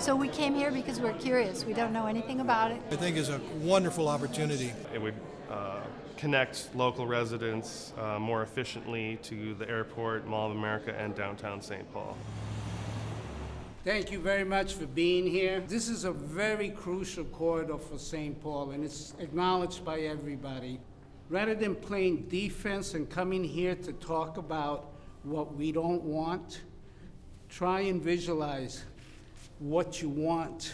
So we came here because we're curious. We don't know anything about it. I think is a wonderful opportunity. It would uh, connect local residents uh, more efficiently to the airport, Mall of America, and downtown St. Paul. Thank you very much for being here. This is a very crucial corridor for St. Paul, and it's acknowledged by everybody. Rather than playing defense and coming here to talk about what we don't want, try and visualize what you want.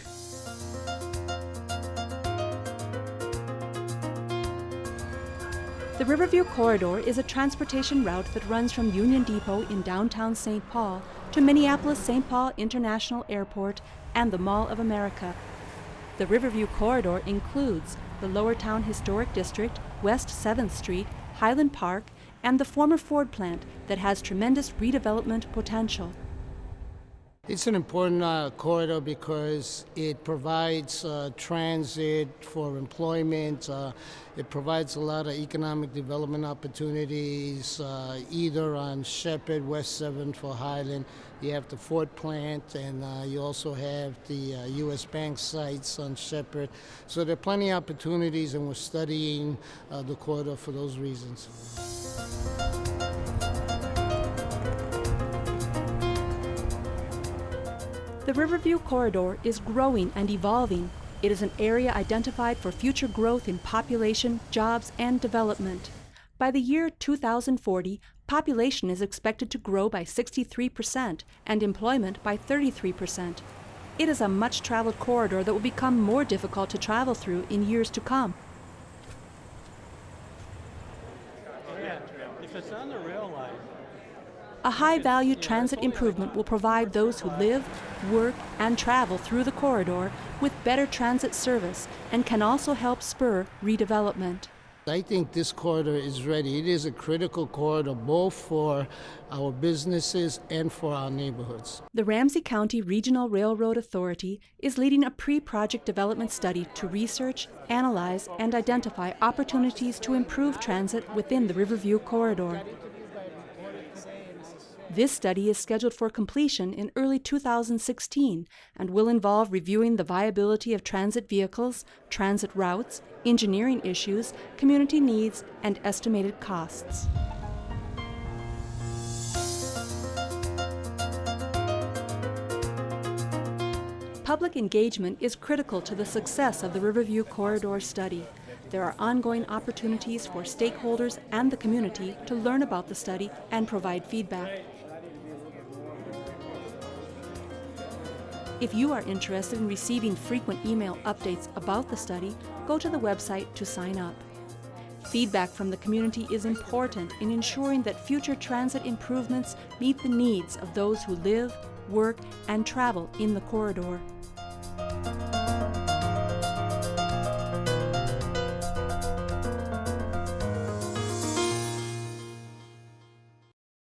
The Riverview Corridor is a transportation route that runs from Union Depot in downtown St. Paul to Minneapolis St. Paul International Airport and the Mall of America. The Riverview Corridor includes the Lowertown Historic District, West 7th Street, Highland Park, and the former Ford plant that has tremendous redevelopment potential. It's an important uh, corridor because it provides uh, transit for employment. Uh, it provides a lot of economic development opportunities, uh, either on Shepard, West 7th for Highland. You have the Ford plant, and uh, you also have the U.S. Uh, Bank sites on Shepard. So there are plenty of opportunities, and we're studying the corridor for those reasons. The Riverview Corridor is growing and evolving. It is an area identified for future growth in population, jobs, and development. By the year 2040, population is expected to grow by 63% and employment by 33%. It is a much traveled corridor that will become more difficult to travel through in years to come. Yeah, If it's on the rail line, a high-value transit improvement will provide those who live, work, and travel through the corridor with better transit service and can also help spur redevelopment. I think this corridor is ready. It is a critical corridor both for our businesses and for our neighborhoods. The Ramsey County Regional Railroad Authority is leading a pre-project development study to research, analyze, and identify opportunities to improve transit within the Riverview corridor. This study is scheduled for completion in early 2016 and will involve reviewing the viability of transit vehicles, transit routes, engineering issues, community needs, and estimated costs. Public engagement is critical to the success of the Riverview Corridor study. There are ongoing opportunities for stakeholders and the community to learn about the study and provide feedback. If you are interested in receiving frequent email updates about the study, go to the website to sign up. Feedback from the community is important in ensuring that future transit improvements meet the needs of those who live, work, and travel in the corridor.